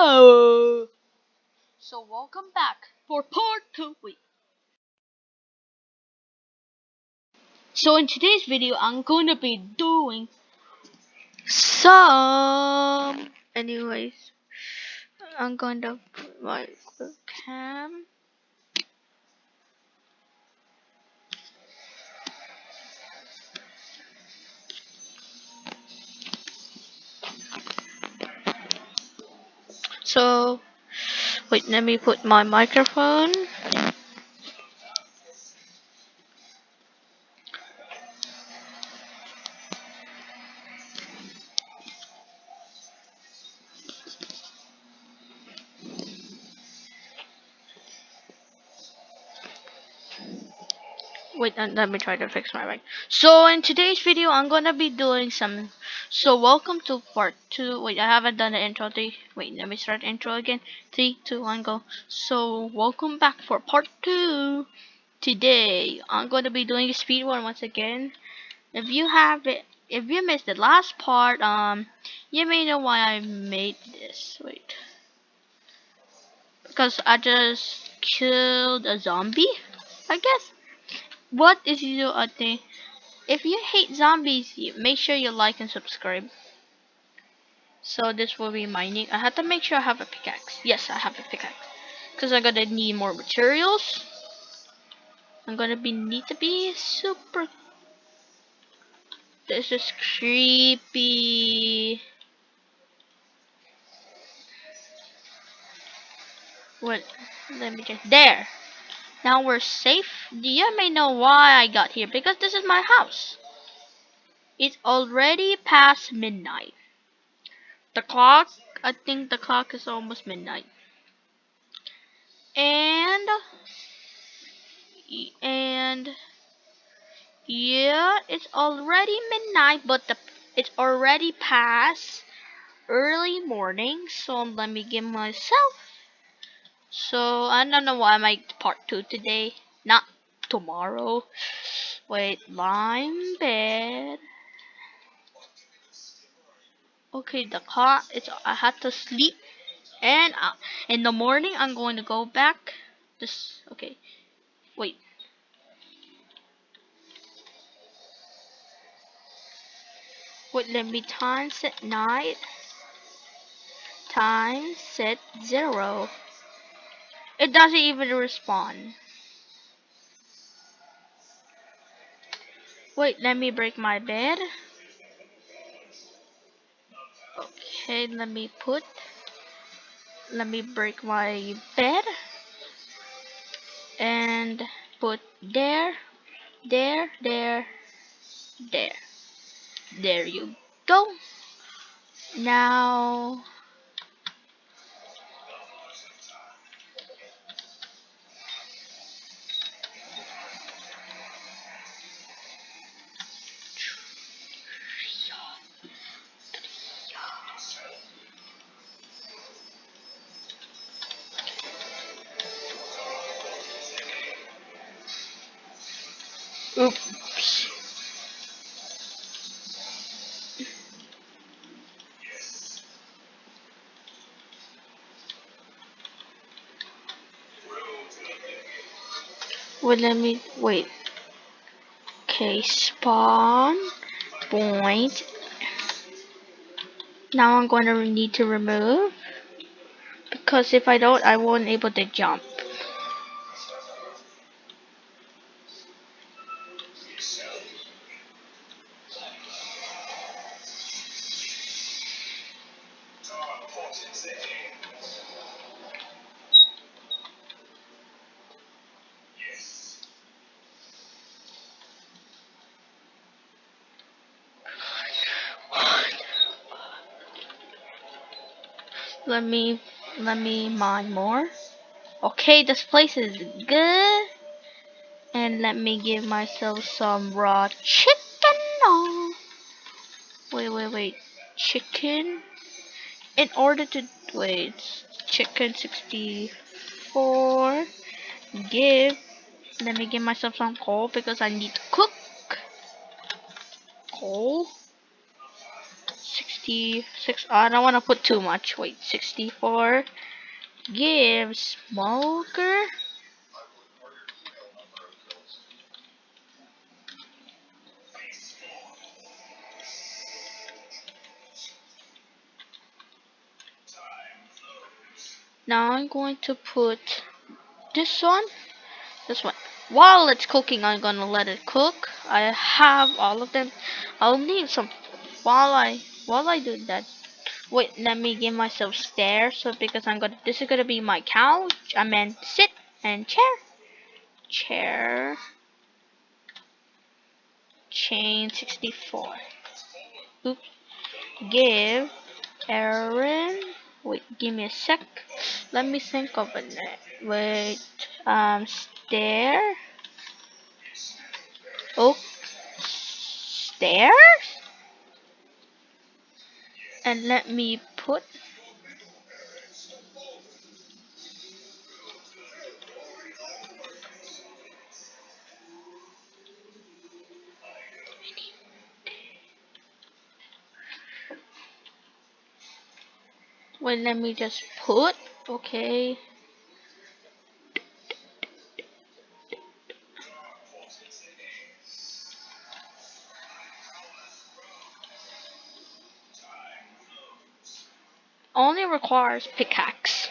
So welcome back for part two. Wait. So in today's video, I'm gonna be doing some. Anyways, I'm gonna put my cam. So, wait, let me put my microphone. Wait, let me try to fix my mic. So in today's video, I'm gonna be doing some. So welcome to part two. Wait, I haven't done the intro. Three. Wait, let me start intro again. Three, two, one, go. So welcome back for part two. Today, I'm gonna be doing a speed one once again. If you have it, if you missed the last part, um, you may know why I made this. Wait, because I just killed a zombie. I guess what is uh, thing? If you hate zombies, make sure you like and subscribe. So this will be mining. I have to make sure I have a pickaxe. Yes, I have a pickaxe. Because I'm gonna need more materials. I'm gonna be need to be super. This is creepy. What? Let me just there. Now we're safe. You may know why I got here because this is my house. It's already past midnight. The clock, I think the clock is almost midnight. And, and, yeah, it's already midnight, but the it's already past early morning. So let me give myself so I don't know why I make part two today, not tomorrow. Wait, lime bed. Okay, the car. It's I had to sleep, and uh, in the morning I'm going to go back. This okay. Wait. Wait, let me time set night. Time set zero. It doesn't even respond. Wait, let me break my bed. Okay, let me put. Let me break my bed. And put there, there, there, there. There you go. Now Oops. Wait, let me wait. Okay, spawn point. Now I'm going to need to remove because if I don't, I won't able to jump. Let me let me mine more. Okay, this place is good. And let me give myself some raw chicken. Oh. Wait, wait, wait. Chicken. In order to wait, chicken 64. Give. Let me give myself some coal because I need to cook. Coal. 66. Uh, I don't want to put too much. Wait, 64. Give smoker. Now I'm going to put this one, this one. While it's cooking, I'm gonna let it cook. I have all of them. I'll need some while I while I do that. Wait, let me give myself stairs. So because I'm gonna, this is gonna be my couch. I meant sit and chair, chair, chain 64. Oops. Give Aaron. Wait, give me a sec. Let me think of it. Wait, um, stair. Oh, stairs. And let me put Wait, let me just put. Okay. Only requires pickaxe.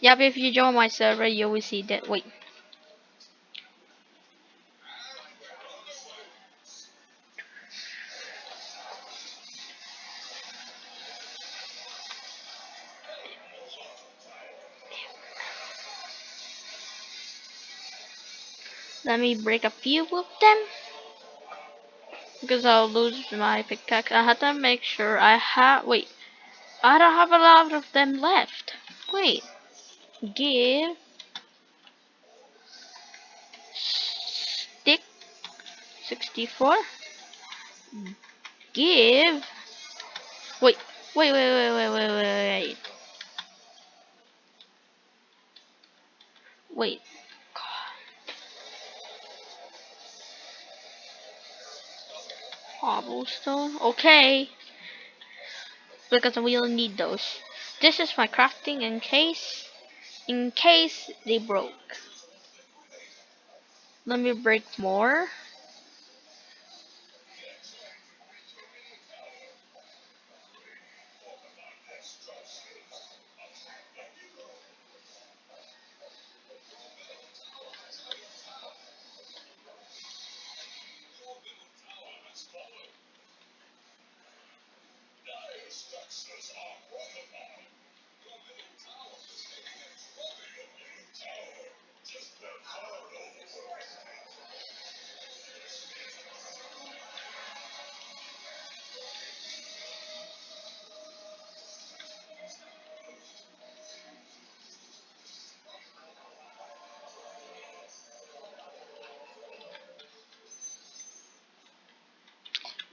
Yep, if you join my server, you will see that. Wait. Let me break a few of them. Because I'll lose my pickaxe. I have to make sure I have. Wait. I don't have a lot of them left. Wait. Give. Stick. 64. Give. Wait. Wait, wait, wait, wait, wait, wait, wait. Wait. Cobblestone. Okay. Because we'll need those. This is my crafting in case in case they broke. Let me break more.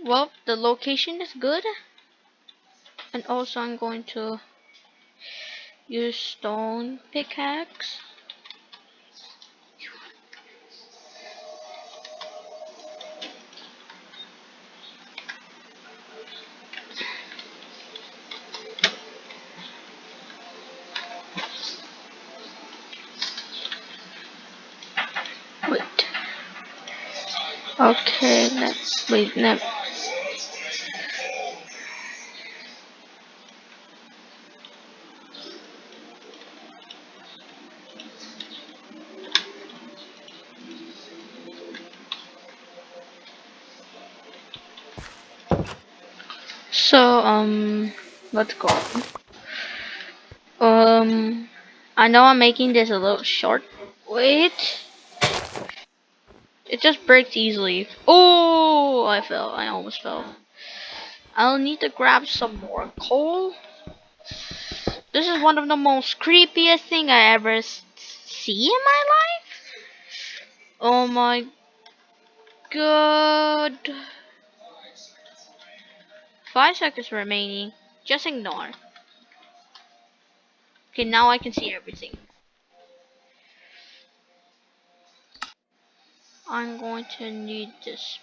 Well, the location is good. And also I'm going to use stone pickaxe. Wait. Okay, let's wait. Let So um, let's go. Um, I know I'm making this a little short. Wait. It just breaks easily. Oh, I fell. I almost fell. I'll need to grab some more coal. This is one of the most creepiest thing I ever see in my life. Oh my god. Five seconds remaining. Just ignore. Okay, now I can see everything. I'm going to need this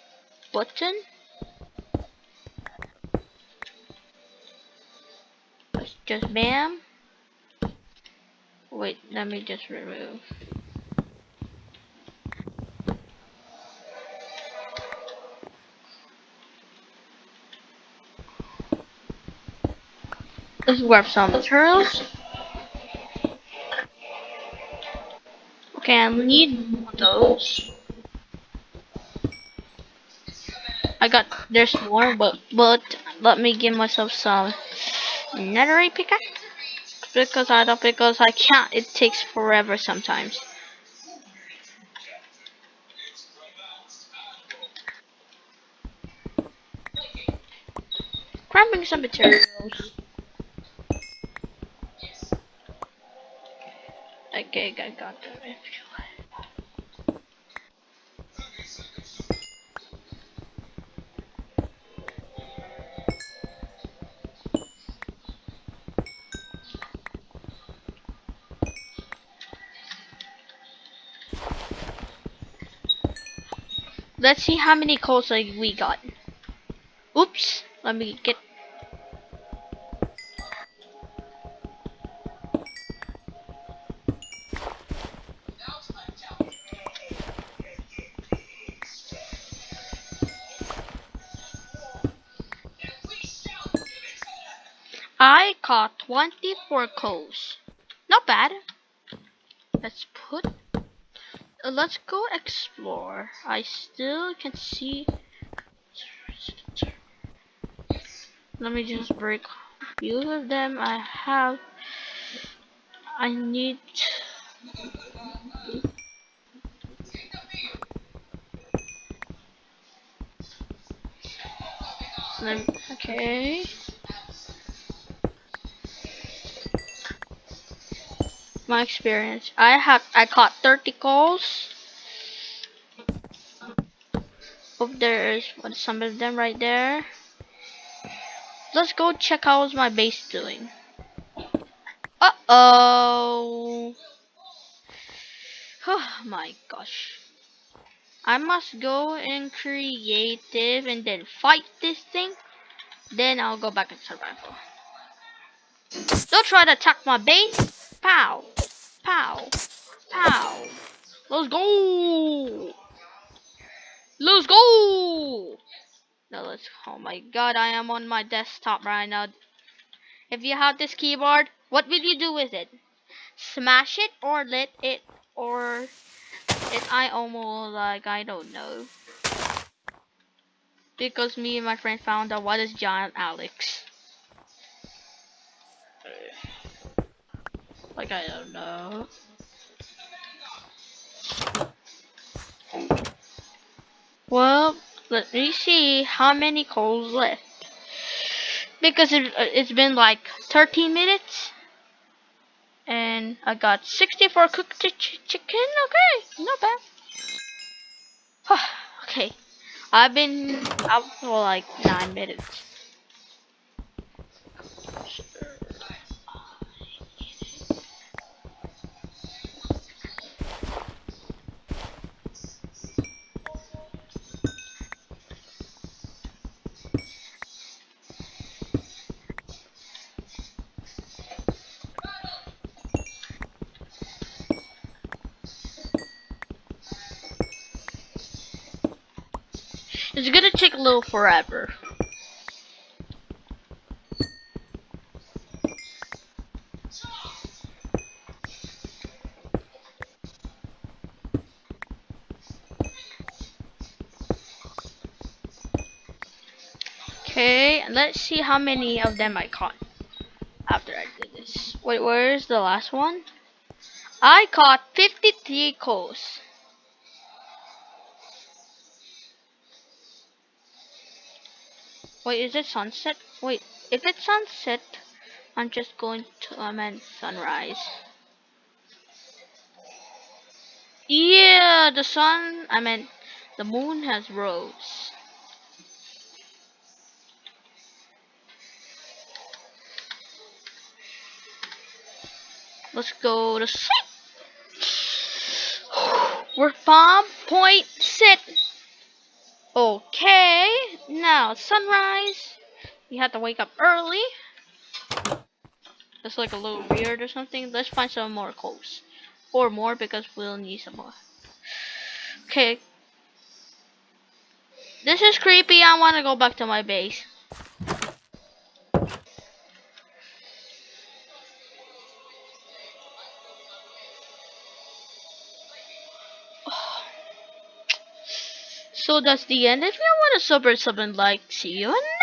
button. Just bam. Wait, let me just remove. Let's grab some materials. Okay, I need those. I got there's more, but but let me give myself some netherite pickaxe because I don't because I can't. It takes forever sometimes. Grabbing some materials. Okay, I got them. Let's see how many calls we got. Oops, let me get 24 coals. Not bad. Let's put. Uh, let's go explore. I still can see. Let me just break a few of them. I have. I need. Okay. My experience. I have I caught 30 calls. Oh, there's some of them right there. Let's go check how's my base doing. Uh oh. Oh my gosh. I must go in creative and then fight this thing. Then I'll go back in survival. Don't try to attack my base. Pow. Pow. Pow. Let's go. Let's go. No, let's. Oh my god, I am on my desktop right now. If you have this keyboard, what will you do with it? Smash it or let it or it? I almost like I don't know. Because me and my friend found out what is Giant Alex. Like I don't know. Well, let me see how many coals left. Because it, uh, it's been like 13 minutes. And I got 64 cooked ch chicken. Okay, not bad. okay. I've been out for like 9 minutes. It's gonna take a little forever. Okay, let's see how many of them I caught after I did this. Wait, where's the last one? I caught 53 coals. Wait, is it sunset? Wait, if it's sunset, I'm just going to, I meant sunrise. Yeah, the sun, I meant the moon has rose. Let's go to sleep. We're bomb point sit. Okay, now sunrise. We have to wake up early. That's like a little weird or something. Let's find some more clothes. Or more because we'll need some more. Okay. This is creepy. I want to go back to my base. So that's the end. If you want to sub or sub and like, see you in